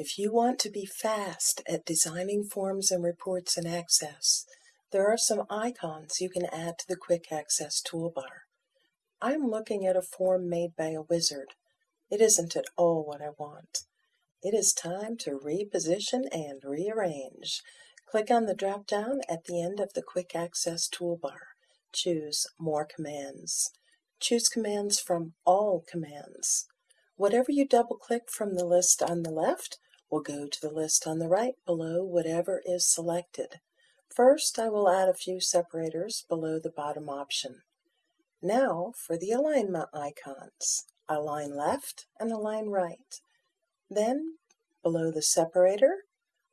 If you want to be fast at designing forms and reports in Access, there are some icons you can add to the Quick Access toolbar. I'm looking at a form made by a wizard. It isn't at all what I want. It is time to reposition and rearrange. Click on the drop-down at the end of the Quick Access toolbar. Choose More Commands. Choose commands from All Commands. Whatever you double-click from the list on the left will go to the list on the right below whatever is selected. First, I will add a few separators below the bottom option. Now for the alignment icons. Align left and align right. Then, below the separator,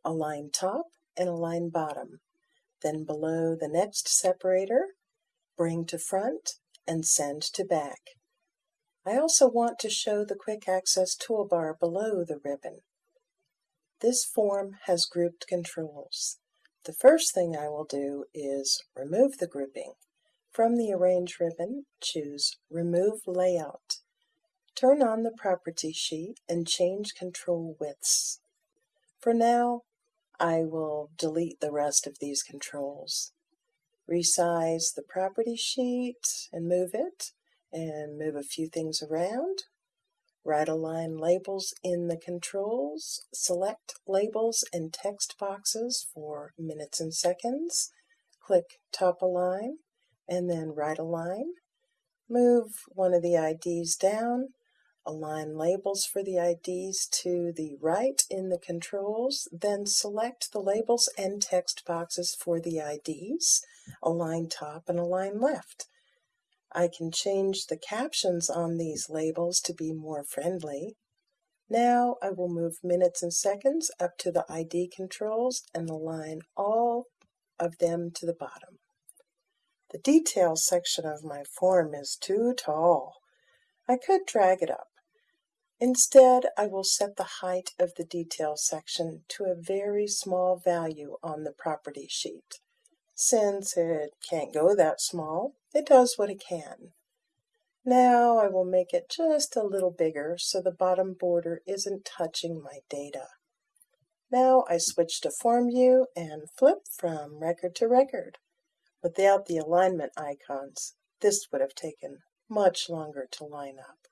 align top and align bottom. Then below the next separator, bring to front and send to back. I also want to show the Quick Access toolbar below the ribbon. This form has grouped controls. The first thing I will do is remove the grouping. From the Arrange ribbon, choose Remove Layout. Turn on the Property sheet and change control widths. For now, I will delete the rest of these controls. Resize the Property sheet and move it, and move a few things around. Right align labels in the controls. Select labels and text boxes for minutes and seconds. Click top align and then right align. Move one of the IDs down. Align labels for the IDs to the right in the controls. Then select the labels and text boxes for the IDs. Align top and align left. I can change the captions on these labels to be more friendly. Now I will move minutes and seconds up to the ID controls and align all of them to the bottom. The details section of my form is too tall. I could drag it up. Instead, I will set the height of the details section to a very small value on the property sheet. Since it can't go that small, it does what it can. Now I will make it just a little bigger so the bottom border isn't touching my data. Now I switch to Form View and flip from record to record. Without the alignment icons, this would have taken much longer to line up.